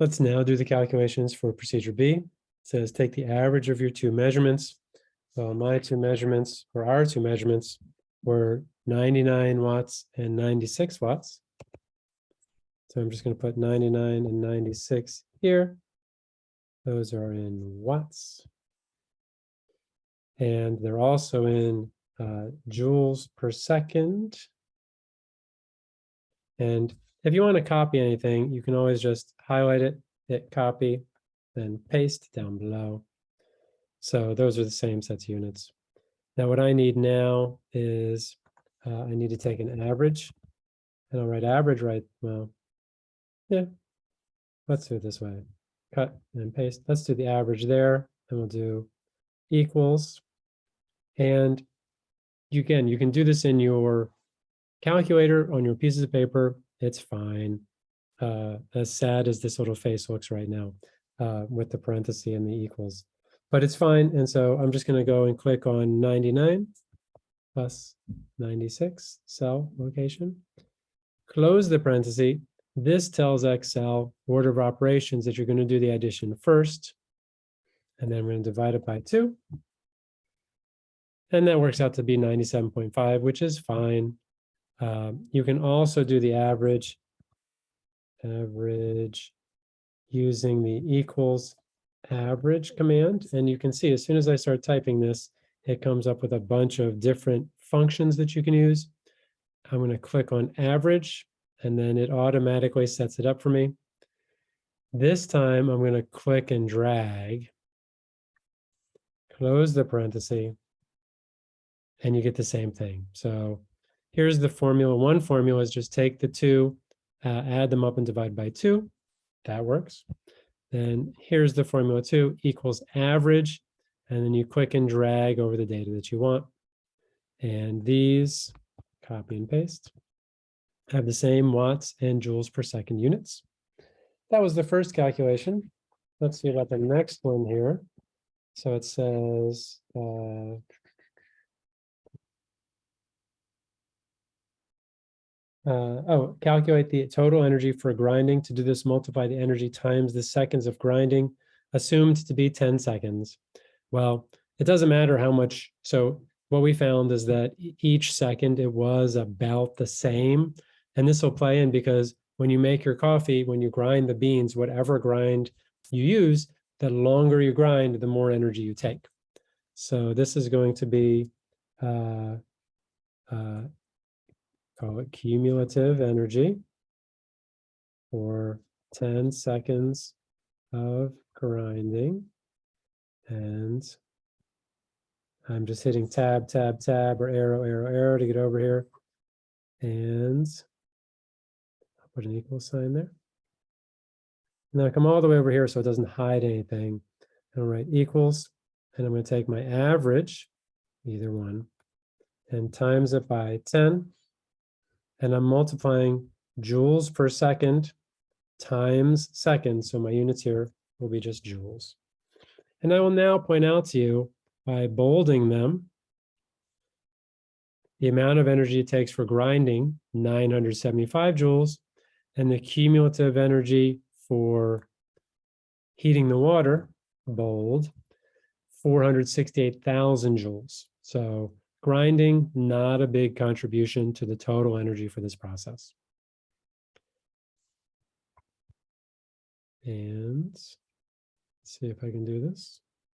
Let's now do the calculations for procedure B. It says take the average of your two measurements. Well, my two measurements, or our two measurements, were 99 watts and 96 watts. So I'm just going to put 99 and 96 here. Those are in watts. And they're also in uh, joules per second. And if you want to copy anything, you can always just highlight it, hit copy, then paste down below. So those are the same sets of units. Now what I need now is uh, I need to take an average and I'll write average right, well, yeah, let's do it this way. Cut and paste. Let's do the average there and we'll do equals. And you can, you can do this in your calculator on your pieces of paper. It's fine. Uh, as sad as this little face looks right now uh, with the parenthesis and the equals, but it's fine. And so I'm just going to go and click on 99 plus 96 cell location. Close the parenthesis. This tells Excel order of operations that you're going to do the addition first. And then we're going to divide it by two. And that works out to be 97.5, which is fine. Um, you can also do the average, average using the equals average command. And you can see as soon as I start typing this, it comes up with a bunch of different functions that you can use. I'm going to click on average, and then it automatically sets it up for me. This time, I'm going to click and drag, close the parenthesis, and you get the same thing. So here's the formula. One formula is just take the two, uh, add them up and divide by two. That works. Then here's the formula two equals average. And then you click and drag over the data that you want. And these, copy and paste, have the same watts and joules per second units. That was the first calculation. Let's see about the next one here. So it says, uh, Uh, oh, calculate the total energy for grinding. To do this, multiply the energy times the seconds of grinding, assumed to be 10 seconds. Well, it doesn't matter how much. So what we found is that each second it was about the same. And this will play in because when you make your coffee, when you grind the beans, whatever grind you use, the longer you grind, the more energy you take. So this is going to be uh, uh, call it cumulative energy for 10 seconds of grinding. And I'm just hitting tab, tab, tab, or arrow, arrow, arrow to get over here. And I'll put an equal sign there. Now I come all the way over here so it doesn't hide anything. And I'll write equals, and I'm going to take my average, either one, and times it by 10 and I'm multiplying joules per second times seconds. So my units here will be just joules. And I will now point out to you by bolding them, the amount of energy it takes for grinding, 975 joules, and the cumulative energy for heating the water, bold, 468,000 joules. So Grinding, not a big contribution to the total energy for this process. And see if I can do this.